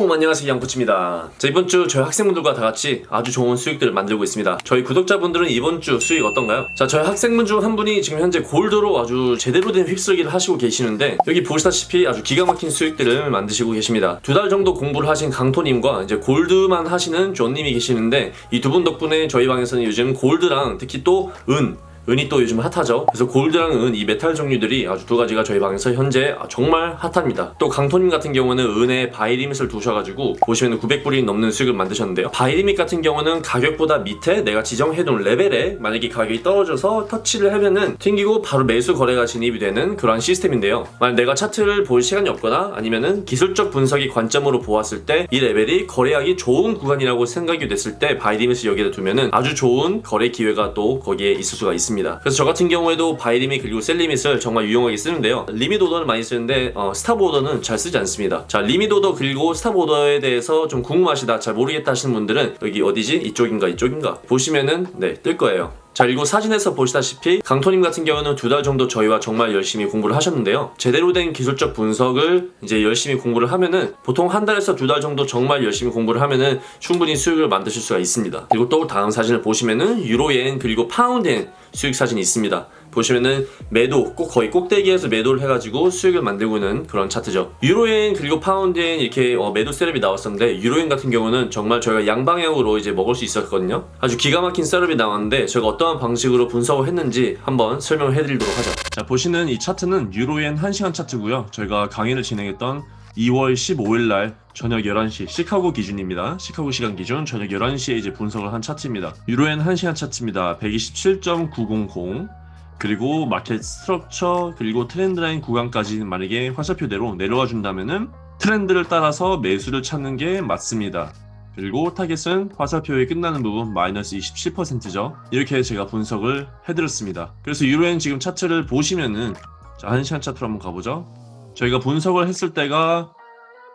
샬롬 안녕하세요 양코치입니다. 자 이번 주 저희 학생분들과 다 같이 아주 좋은 수익들을 만들고 있습니다. 저희 구독자분들은 이번 주 수익 어떤가요? 자 저희 학생분 중 한 분이 지금 현재 골드로 아주 제대로 된 휩쓸기를 하시고 계시는데 여기 보시다시피 아주 기가 막힌 수익들을 만드시고 계십니다. 두 달 정도 공부를 하신 강토님과 이제 골드만 하시는 존님이 계시는데 이 두 분 덕분에 저희 방에서는 요즘 골드랑 특히 또 은 은이 또 요즘 핫하죠. 그래서 골드랑 은 이 메탈 종류들이 아주 두 가지가 저희 방에서 현재 정말 핫합니다. 또 강토님 같은 경우는 은에 buy limit을 두셔가지고 보시면 900불이 넘는 수익을 만드셨는데요. buy limit 같은 경우는 가격보다 밑에 내가 지정해둔 레벨에 만약에 가격이 떨어져서 터치를 하면은 튕기고 바로 매수 거래가 진입이 되는 그런 시스템인데요. 만약 내가 차트를 볼 시간이 없거나 아니면은 기술적 분석의 관점으로 보았을 때 이 레벨이 거래하기 좋은 구간이라고 생각이 됐을 때 buy limit을 여기다 두면은 아주 좋은 거래 기회가 또 거기에 있을 수가 있습니다. 있습니다. 그래서 저 같은 경우에도 buy limit 그리고 sell limit을 정말 유용하게 쓰는데요. 리밋 오더는 많이 쓰는데 어, stop order는 잘 쓰지 않습니다. 자 limit order 그리고 stop order에 대해서 좀 궁금하시다 잘 모르겠다 하시는 분들은 여기 어디지? 이쪽인가 이쪽인가 보시면은 네뜰 거예요. 자 그리고 사진에서 보시다시피 강토님 같은 경우는 두 달 정도 저희와 정말 열심히 공부를 하셨는데요. 제대로 된 기술적 분석을 이제 열심히 공부를 하면은 보통 한 달에서 두 달 정도 정말 열심히 공부를 하면은 충분히 수익을 만드실 수가 있습니다. 그리고 또 다음 사진을 보시면은 유로엔 그리고 파운드엔 수익 사진이 있습니다 보시면은 매도 꼭 거의 꼭대기에서 매도를 해가지고 수익을 만들고 있는 그런 차트죠 유로엔 그리고 파운드엔 이렇게 어, 매도 setup이 나왔었는데 유로엔 같은 경우는 정말 저희가 양방향으로 이제 먹을 수 있었거든요 아주 기가 막힌 셋업이 나왔는데 저희가 어떠한 방식으로 분석을 했는지 한번 설명을 해드리도록 하죠 자 보시는 이 차트는 유로엔 1시간 차트고요 저희가 강의를 진행했던 2월 15일 날 저녁 11시 시카고 기준입니다. 시카고 시간 기준 저녁 11시에 이제 분석을 한 차트입니다. 유로엔 1시간 차트입니다. 127.900 그리고 market structure 그리고 trend line 구간까지 만약에 화살표대로 내려와 준다면은 트렌드를 따라서 매수를 찾는 게 맞습니다. 그리고 타겟은 화살표에 끝나는 부분 마이너스 27%죠. 이렇게 제가 분석을 해드렸습니다. 그래서 유로엔 지금 차트를 보시면은 자, 1시간 차트로 한번 가보죠. 저희가 분석을 했을 때가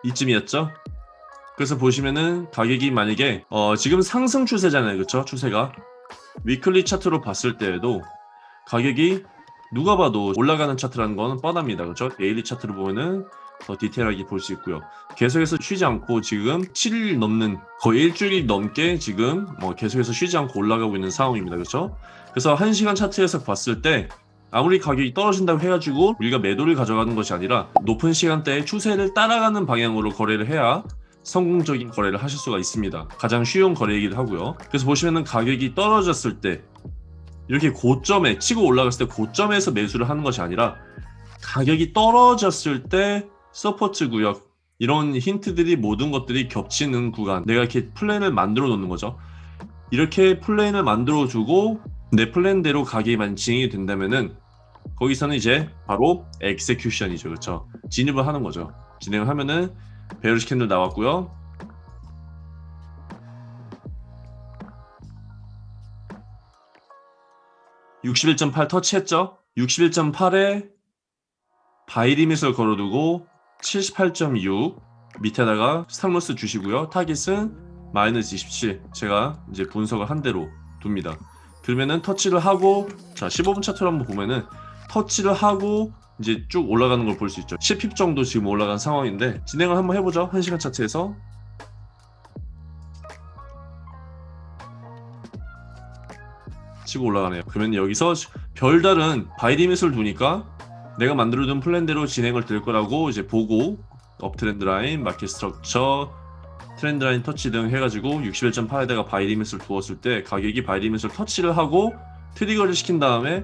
이쯤이었죠. 그래서 보시면은 가격이 만약에 어, 지금 상승 추세잖아요. 그쵸? 추세가 weekly 차트로 봤을 때에도 가격이 누가 봐도 올라가는 차트라는 건 뻔합니다. 그렇죠? daily 차트를 보면은 더 디테일하게 볼 수 있고요. 계속해서 쉬지 않고 지금 7일 넘는 거의 일주일 넘게 지금 뭐 계속해서 쉬지 않고 올라가고 있는 상황입니다. 그렇죠? 그래서 1시간 차트에서 봤을 때 아무리 가격이 떨어진다고 해가지고 우리가 매도를 가져가는 것이 아니라 높은 시간대에 추세를 따라가는 방향으로 거래를 해야 성공적인 거래를 하실 수가 있습니다. 가장 쉬운 거래이기도 하고요. 그래서 보시면은 가격이 떨어졌을 때 이렇게 고점에 치고 올라갔을 때 고점에서 매수를 하는 것이 아니라 가격이 떨어졌을 때 support 구역 이런 힌트들이 모든 것들이 겹치는 구간. 내가 이렇게 플랜을 만들어 놓는 거죠. 이렇게 플랜을 만들어 주고 내 플랜대로 가격이 만 진행이 된다면은 거기서는 이제 바로 엑세큐션이죠. 그렇죠? 진입을 하는 거죠. 진행을 하면은 bearish candle 나왔고요 61.8 터치했죠? 61.8에 buy limit을 걸어두고 78.6 밑에다가 stop loss 주시고요. 타깃은 마이너스 27 제가 이제 분석을 한 대로 둡니다. 그러면은 터치를 하고 자 15분 차트로 한번 보면은 터치를 하고 이제 쭉 올라가는 걸 볼 수 있죠. 10 pip 정도 지금 올라간 상황인데 진행을 한번 해보죠. 1시간 차트에서 치고 올라가네요. 그러면 여기서 별다른 buy limit을 두니까 내가 만들어둔 플랜대로 진행을 될 거라고 이제 보고 uptrend line, market structure, trend line 터치 등 해가지고 61.8에다가 buy limit을 두었을 때 가격이 buy limit을 터치를 하고 trigger를 시킨 다음에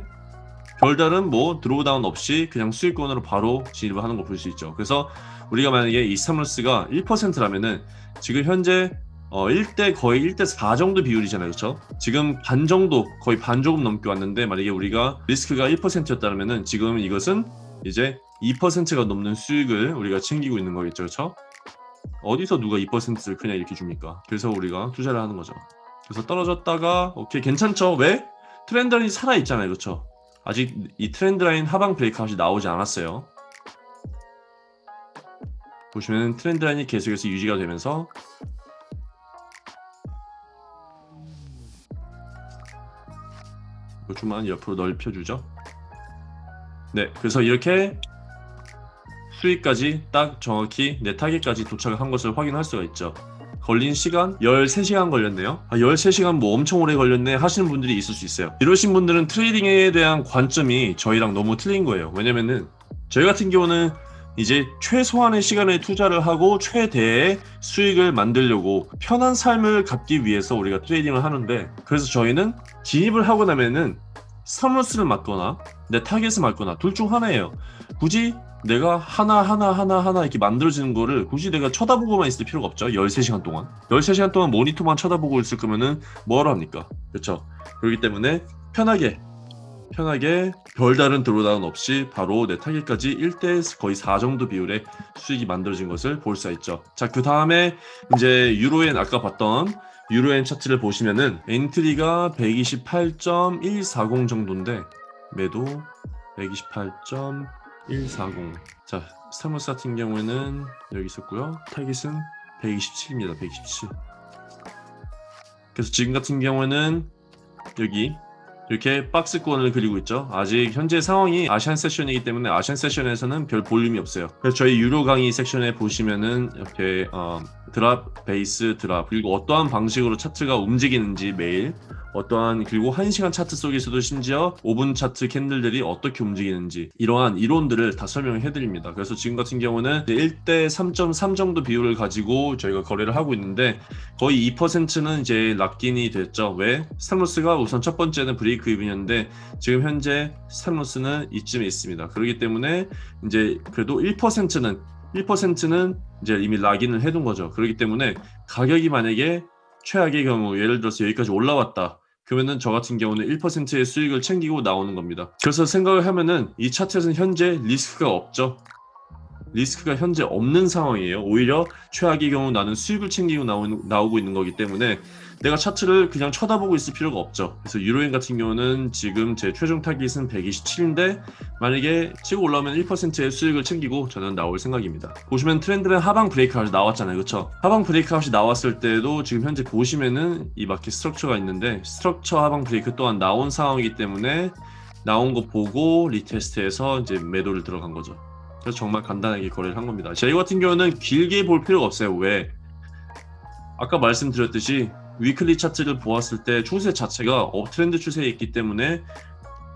별다른 뭐 drawdown 없이 그냥 수익권으로 바로 진입을 하는 걸볼수 있죠. 그래서 우리가 만약에 이 stop loss가 1%라면은 지금 현재 어, 1대 거의 1대 4 정도 비율이잖아요. 그렇죠? 지금 반 정도 거의 반 조금 넘게 왔는데 만약에 우리가 리스크가 1%였다면 지금 이것은 이제 2%가 넘는 수익을 우리가 챙기고 있는 거겠죠. 그렇죠? 어디서 누가 2%를 그냥 이렇게 줍니까? 그래서 우리가 투자를 하는 거죠. 그래서 떨어졌다가 오케이 괜찮죠? 왜? trend line이 살아있잖아요. 그렇죠? 아직 이 trend line 하방 breakout이 나오지 않았어요. 보시면 트렌드 라인이 계속해서 유지가 되면서 조금만 옆으로 넓혀주죠 네 그래서 이렇게 수익까지 딱 정확히 내 타겟까지 도착한 것을 확인할 수가 있죠. 걸린 시간 13시간 걸렸네요. 아, 13시간 뭐 엄청 오래 걸렸네 하시는 분들이 있을 수 있어요. 이러신 분들은 트레이딩에 대한 관점이 저희랑 너무 틀린 거예요. 왜냐면은 저희 같은 경우는 이제 최소한의 시간을 투자를 하고 최대의 수익을 만들려고 편한 삶을 갖기 위해서 우리가 trading을 하는데 그래서 저희는 진입을 하고 나면은 stop loss를 맞거나 내 타겟을 맞거나 둘 중 하나예요. 굳이 내가 하나 하나 하나 하나 이렇게 만들어지는 거를 굳이 내가 쳐다보고만 있을 필요가 없죠. 13시간 동안. 13시간 동안 모니터만 쳐다보고 있을 거면은 뭐하러 합니까? 그렇죠? 그렇기 때문에 편하게 편하게 별다른 drawdown 없이 바로 내 타겟까지 1대 거의 4 정도 비율의 수익이 만들어진 것을 볼 수가 있죠. 자, 그 다음에 이제 유로엔 아까 봤던 유로엔 차트를 보시면은 entry가 128.140 정도인데 매도 128.140. 자, stop loss 같은 경우에는 여기 있었고요. 타깃은 127입니다. 127. 그래서 지금 같은 경우에는 여기 이렇게 박스권을 그리고 있죠. 아직 현재 상황이 아시안 세션이기 때문에 아시안 세션에서는 별 볼륨이 없어요. 그래서 저희 유료 강의 섹션에 보시면은 이렇게 어, 드랍, 베이스, 드랍 그리고 어떠한 방식으로 차트가 움직이는지 매일 어떠한 그리고 1시간 차트 속에서도 심지어 5분 차트 캔들들이 어떻게 움직이는지 이러한 이론들을 다 설명해 드립니다. 그래서 지금 같은 경우는 1대 3.3 정도 비율을 가지고 저희가 거래를 하고 있는데 거의 2%는 이제 lock in이 됐죠. 왜? stop loss가 우선 첫 번째는 break even이었는데 지금 현재 stop loss는 이쯤에 있습니다. 그렇기 때문에 이제 그래도 1%는 1%는 이제 이미 lock in을 해둔 거죠. 그렇기 때문에 가격이 만약에 최악의 경우 예를 들어서 여기까지 올라왔다. 그러면은 저 같은 경우는 1%의 수익을 챙기고 나오는 겁니다. 그래서 생각을 하면은 이 차트에서는 현재 리스크가 없죠. 리스크가 현재 없는 상황이에요. 오히려 최악의 경우 나는 수익을 챙기고 나오는, 나오고 있는 거기 때문에 내가 차트를 그냥 쳐다보고 있을 필요가 없죠. 그래서 유로엔 같은 경우는 지금 제 최종 타깃은 127인데 만약에 치고 올라오면 1%의 수익을 챙기고 저는 나올 생각입니다. 보시면 trend line 하방 breakout이 나왔잖아요. 그쵸? 하방 breakout이 나왔을 때도 지금 현재 보시면은 이 market structure가 있는데 structure 하방 브레이크 또한 나온 상황이기 때문에 나온 거 보고 retest해서 이제 매도를 들어간 거죠. 그래서 정말 간단하게 거래를 한 겁니다. 저희 같은 경우는 길게 볼 필요가 없어요. 왜? 아까 말씀드렸듯이 weekly 차트를 보았을 때 추세 자체가 uptrend 추세에 있기 때문에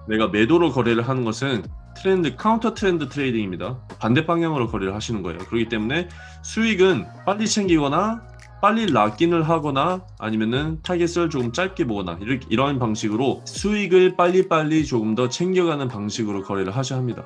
내가 매도로 거래를 하는 것은 trend counter trend trading입니다. 반대 방향으로 거래를 하시는 거예요. 그렇기 때문에 수익은 빨리 챙기거나 빨리 lock in을 하거나 아니면은 타겟을 조금 짧게 보거나 이런 방식으로 수익을 빨리빨리 조금 더 챙겨가는 방식으로 거래를 하셔야 합니다.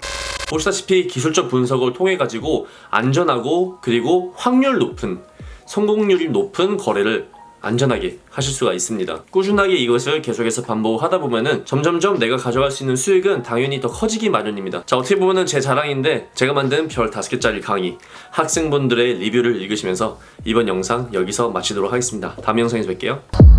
보시다시피 기술적 분석을 통해 가지고 안전하고 그리고 확률 높은 성공률이 높은 거래를 안전하게 하실 수가 있습니다. 꾸준하게 이것을 계속해서 반복하다 보면은 점점점 내가 가져갈 수 있는 수익은 당연히 더 커지기 마련입니다. 자 어떻게 보면은 제 자랑인데 제가 만든 별 5개짜리 강의 학생분들의 리뷰를 읽으시면서 이번 영상 여기서 마치도록 하겠습니다. 다음 영상에서 뵐게요.